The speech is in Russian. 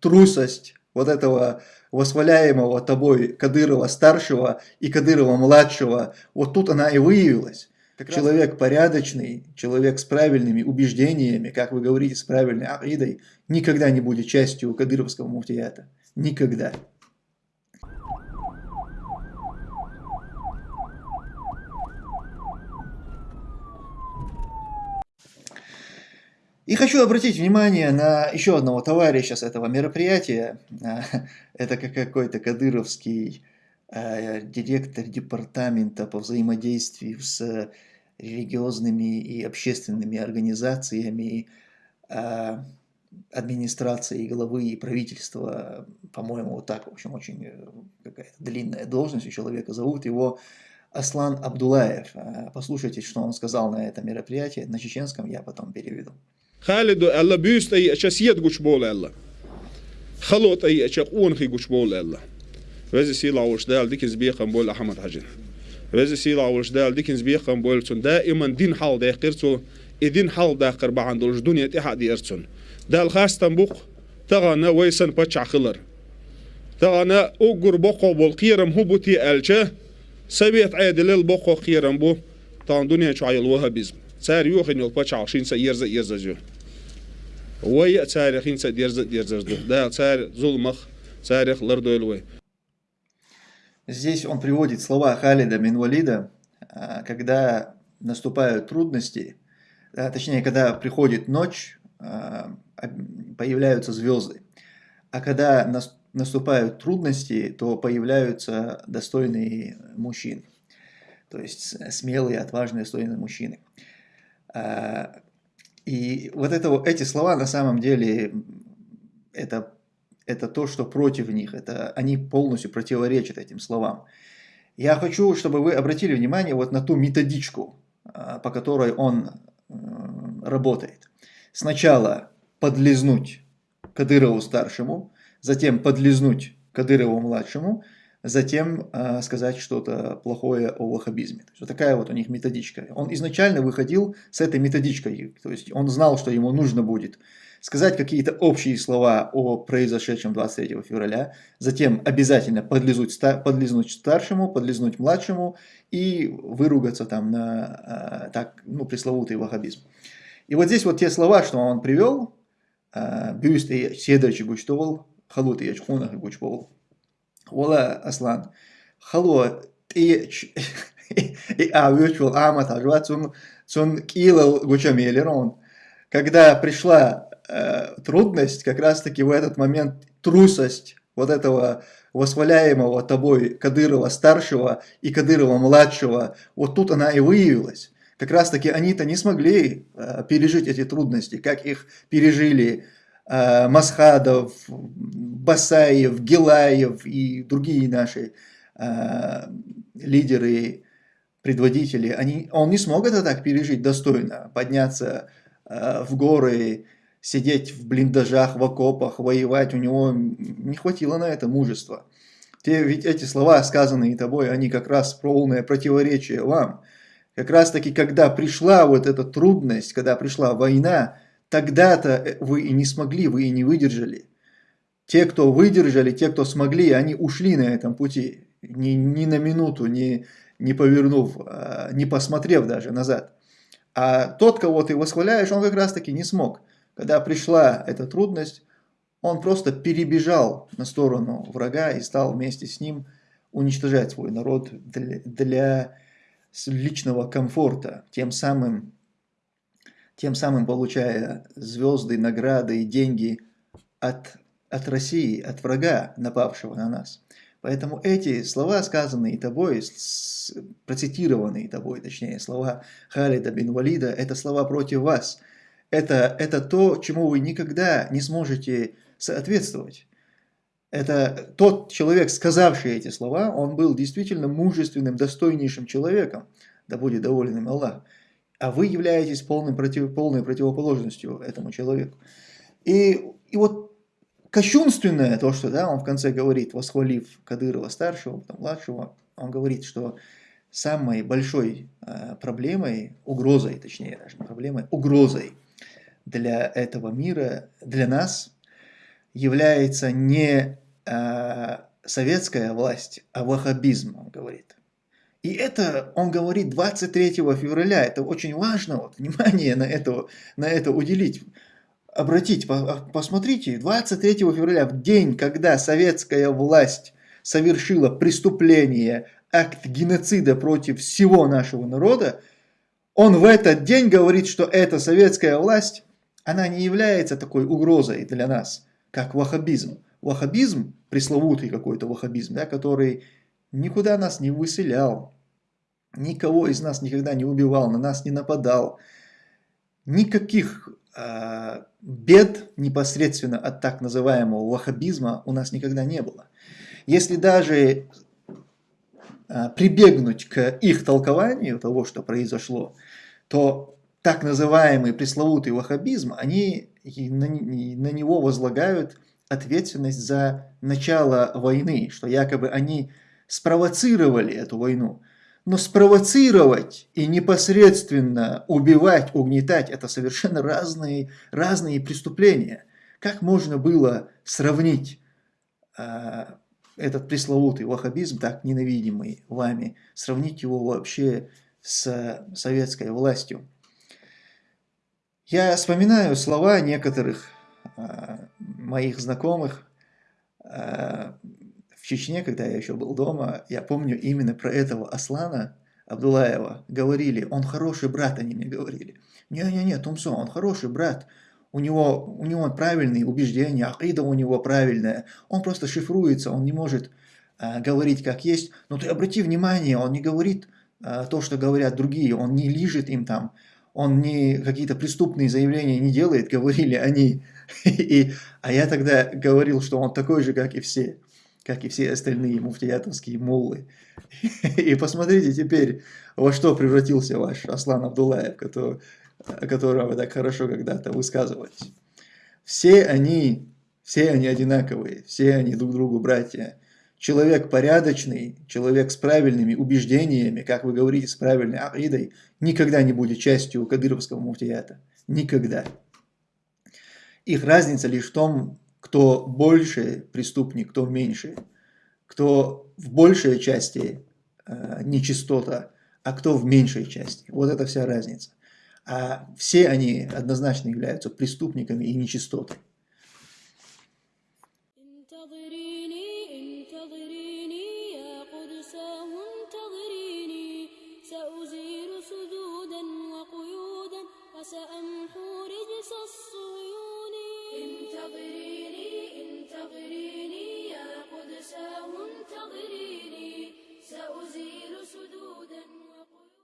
трусость вот этого восхваляемого тобой Кадырова-старшего и Кадырова-младшего, вот тут она и выявилась. Как человек порядочный, человек с правильными убеждениями, как вы говорите, с правильной акидой, никогда не будет частью кадыровского муфтията. Никогда. И хочу обратить внимание на еще одного товарища с этого мероприятия. Это какой-то кадыровский э, директор департамента по взаимодействию с религиозными и общественными организациями, э, администрации главы и правительства, по-моему, вот так, в общем, очень э, какая-то длинная должность у человека. Зовут его Аслан Абдулаев. Послушайте, что он сказал на этом мероприятии. На чеченском я потом переведу. خالد الله بيست أي أشياء سيد قش بول الله خلوت أي أشياء قون خي قش بول الله وزي سيلا ورشدال ديكنز بيقن بول أحمد حجن وزي سيلا ورشدال ديكنز بيقن بول تون دائما دين حال داقرتو إدين حال داقر بعند الجدونية تحد ارتون دال خاص تنبوق تغانا ويسن بچع خلر تغانا أقر بقو هو هبوتي ألشه سبيت عيد للبقو قيرم بو تان دنيا شعي الوهابيزم шинса ерза ерза жу ой царь хинса дерза дерза жду да царь зулмах царь лардойлвой Здесь он приводит слова Халида Минвалида, а, когда наступают трудности, точнее, когда приходит ночь, а, появляются звезды. А когда наступают трудности, то появляются достойные мужчины. То есть смелые, отважные, достойные мужчины. А, и вот это, эти слова на самом деле это, это то, что против них, это, они полностью противоречат этим словам. Я хочу, чтобы вы обратили внимание вот на ту методичку, а, по которой он работает. Сначала подлизнуть Кадырову старшему, затем подлизнуть Кадырову младшему – затем э, сказать что-то плохое о ваххабизме. То есть, вот такая вот у них методичка. Он изначально выходил с этой методичкой, то есть он знал, что ему нужно будет сказать какие-то общие слова о произошедшем 23 февраля, затем обязательно подлизнуть, подлизнуть старшему, подлизнуть младшему и выругаться там на э, так, ну, пресловутый ваххабизм. И вот здесь вот те слова, что он привел, э, бюст и седачи гучтовал, халут и ячхунах и Ола Аслан. Халло, ты и а virtual амат ажва цун килал гучамелерон. Когда пришла э, трудность, как раз таки в этот момент трусость вот этого восхваляемого тобой Кадырова старшего и Кадырова младшего, вот тут она и выявилась. Как раз таки они-то не смогли э, пережить эти трудности, как их пережили Масхадов, Басаев, Гилаев и другие наши э, лидеры, предводители, они, он не смог это так пережить достойно, подняться э, в горы, сидеть в блиндажах, в окопах, воевать, у него не хватило на это мужества. Те, ведь эти слова, сказанные тобой, они как раз полное противоречие вам. Как раз таки, когда пришла вот эта трудность, когда пришла война, Тогда-то э, вы и не смогли, вы и не выдержали. Те, кто выдержали, те, кто смогли, они ушли на этом пути, ни, ни на минуту, ни, не повернув, а, не посмотрев даже назад. А тот, кого ты восхваляешь, он как раз таки не смог. Когда пришла эта трудность, он просто перебежал на сторону врага и стал вместе с ним уничтожать свой народ для, для личного комфорта, тем самым тем самым получая звезды, награды и деньги от, от России, от врага, напавшего на нас. Поэтому эти слова, сказанные тобой, процитированные тобой, точнее, слова Халида бин Валида, это слова против вас. Это, это то, чему вы никогда не сможете соответствовать. Это тот человек, сказавший эти слова, он был действительно мужественным, достойнейшим человеком, да будет доволен им Аллах а вы являетесь полным против, полной противоположностью этому человеку. И, и вот кощунственное то, что да, он в конце говорит, восхвалив Кадырова старшего, потом младшего, он говорит, что самой большой э, проблемой, угрозой, точнее даже не проблемой, угрозой для этого мира, для нас является не э, советская власть, а ваххабизм, он говорит. И это он говорит 23 февраля. Это очень важно, вот, внимание на это, на это уделить. Обратите, посмотрите, 23 февраля, в день, когда советская власть совершила преступление, акт геноцида против всего нашего народа, он в этот день говорит, что эта советская власть, она не является такой угрозой для нас, как ваххабизм. Ваххабизм, пресловутый какой-то ваххабизм, да, который никуда нас не выселял, никого из нас никогда не убивал, на нас не нападал. Никаких э, бед непосредственно от так называемого ваххабизма у нас никогда не было. Если даже э, прибегнуть к их толкованию того, что произошло, то так называемый пресловутый ваххабизм, они на, на него возлагают ответственность за начало войны, что якобы они спровоцировали эту войну. Но спровоцировать и непосредственно убивать, угнетать – это совершенно разные, разные преступления. Как можно было сравнить э, этот пресловутый ваххабизм, так ненавидимый вами, сравнить его вообще с советской властью? Я вспоминаю слова некоторых э, моих знакомых, э, Чечне, когда я еще был дома, я помню именно про этого Аслана Абдулаева говорили, он хороший брат, они мне говорили. Не-не-не, Тумсо, он хороший брат, у него, у него правильные убеждения, акида у него правильная, он просто шифруется, он не может а, говорить как есть. Но ты обрати внимание, он не говорит а, то, что говорят другие, он не лежит им там, он не какие-то преступные заявления не делает, говорили они. И, а я тогда говорил, что он такой же, как и все как и все остальные муфтиятовские муллы. И посмотрите теперь, во что превратился ваш Аслан Абдулаев, который, о котором вы так хорошо когда-то высказывались. Все они, все они одинаковые, все они друг другу братья. Человек порядочный, человек с правильными убеждениями, как вы говорите, с правильной акидой, никогда не будет частью кадыровского муфтията. Никогда. Их разница лишь в том, кто больше преступник, кто меньше, кто в большей части э, нечистота, а кто в меньшей части. Вот это вся разница. А все они однозначно являются преступниками и нечистотой. سأمحو